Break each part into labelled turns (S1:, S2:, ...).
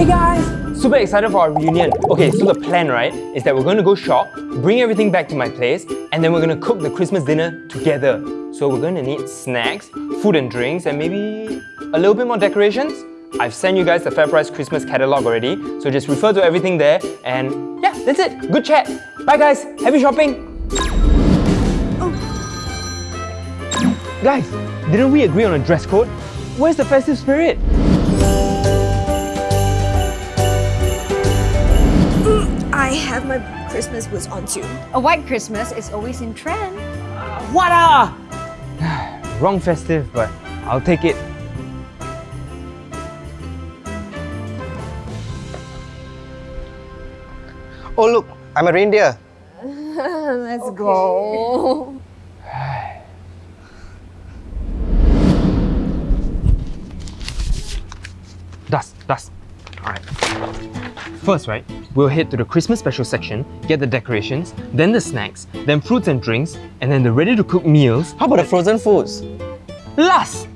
S1: Hey guys! Super excited for our reunion. Okay, so the plan, right, is that we're going to go shop, bring everything back to my place, and then we're going to cook the Christmas dinner together. So we're going to need snacks, food and drinks, and maybe a little bit more decorations. I've sent you guys the FairPrice Christmas catalog already, so just refer to everything there, and yeah, that's it. Good chat. Bye guys, happy shopping! Guys, didn't we agree on a dress code? Where's the festive spirit?
S2: I have my Christmas boots on too.
S3: A white Christmas is always in trend.
S1: What a... Wrong festive, but I'll take it.
S4: Oh look, I'm a reindeer.
S2: Let's go.
S1: Dust, dust. Alright. First, right, we'll head to the Christmas special section, get the decorations, then the snacks, then fruits and drinks, and then the ready-to-cook meals.
S4: How about the frozen foods?
S1: Last!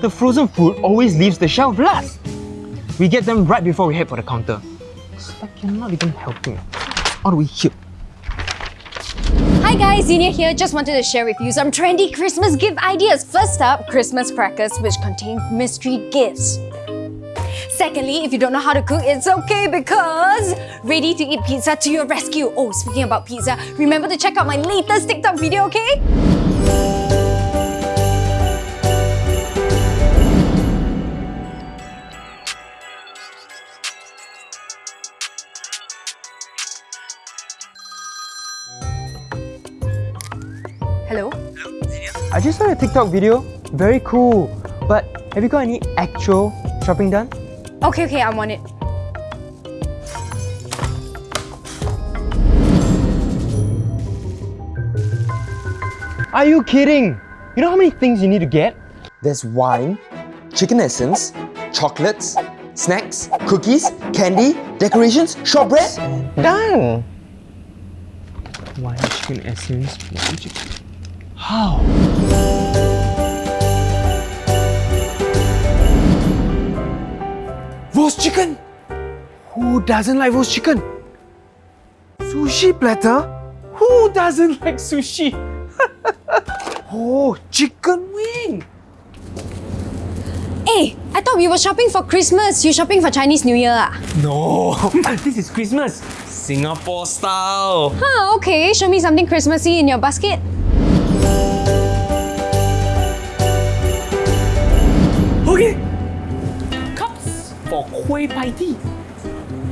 S1: The frozen food always leaves the shelf last. We get them right before we head for the counter. Like you're not even helping. All way here.
S3: Hi guys, Xenia here. Just wanted to share with you some trendy Christmas gift ideas. First up, Christmas crackers which contain mystery gifts. Secondly, if you don't know how to cook, it's okay because ready to eat pizza to your rescue. Oh, speaking about pizza, remember to check out my latest TikTok video, okay? Hello?
S1: Hello, I just saw a TikTok video. Very cool. But have you got any actual shopping done?
S3: Okay, okay, I'm on it.
S1: Are you kidding? You know how many things you need to get?
S4: There's wine, chicken essence, chocolates, snacks, cookies, candy, decorations, shortbread. Done.
S1: Wine, chicken essence, wine, chicken... How? Chicken! Who doesn't like roast chicken? Sushi platter? Who doesn't like sushi? oh, chicken wing!
S3: Hey, I thought we were shopping for Christmas. You shopping for Chinese New Year ah?
S1: No, this is Christmas. Singapore style.
S3: Huh, okay. Show me something Christmassy in your basket.
S1: Okay. Cups for Kueh Pie Tee.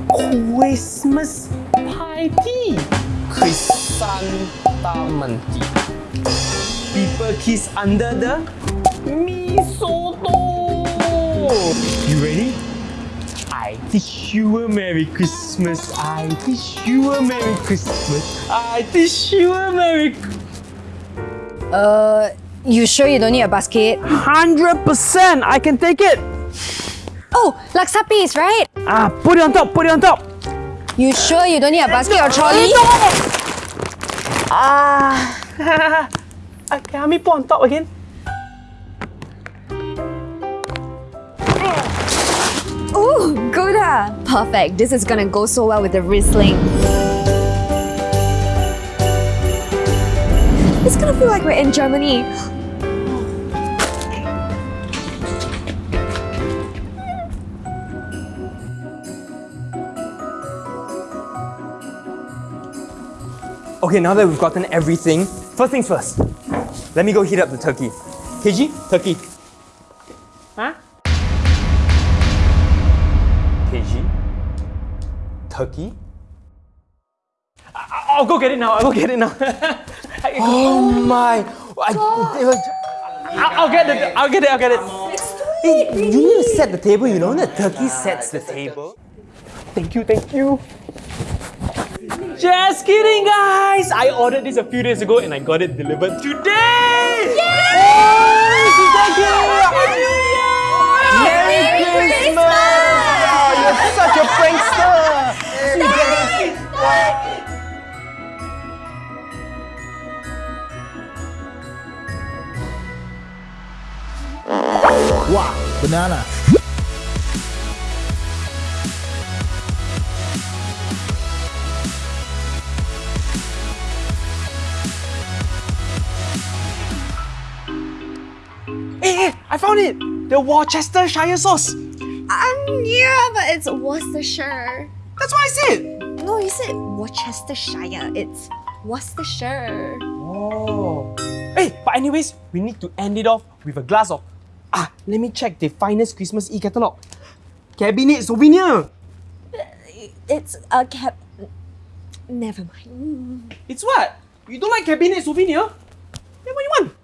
S1: Christmas pie tea. Chrysanthemum tea. People kiss under the mistletoe. You ready? I wish you a Merry Christmas. I wish you a Merry Christmas. I wish you a Merry
S3: Uh, you sure you don't need a basket?
S1: 100%! I can take it!
S3: Oh, laksa piece, right?
S1: Ah, put it on top, put it on top!
S3: You sure you don't need a basket or trolley?
S1: Ah! okay, help me put on top again.
S3: Ooh, good ah! Perfect. This is gonna go so well with the Riesling. It's gonna feel like we're in Germany.
S1: Okay, now that we've gotten everything, first things first. Let me go heat up the turkey. KG, turkey. Huh? KG, turkey. I- I'll go get it now. I'll go get it now.
S4: Oh my! I,
S1: I'll, I'll get it. I'll get it. I'll get it.
S4: Hey, you need to set the table, you know? The turkey sets the table.
S1: Thank you. Thank you. Just kidding, guys! I ordered this a few days ago and I got it delivered today! Thank you!
S4: Merry Christmas! Oh, you're such a prankster!
S5: Wow, banana.
S1: I found it! The Worcestershire sauce!
S2: Um, yeah, but it's Worcestershire.
S1: That's what I said!
S2: No, you said Worcestershire. It's Worcestershire.
S1: Oh. Hey, but anyways, we need to end it off with a glass of. Ah, let me check the finest Christmas e catalog. Cabinet souvenir!
S2: It's a cab. Never mind.
S1: It's what? You don't like cabinet souvenir? Then what you want?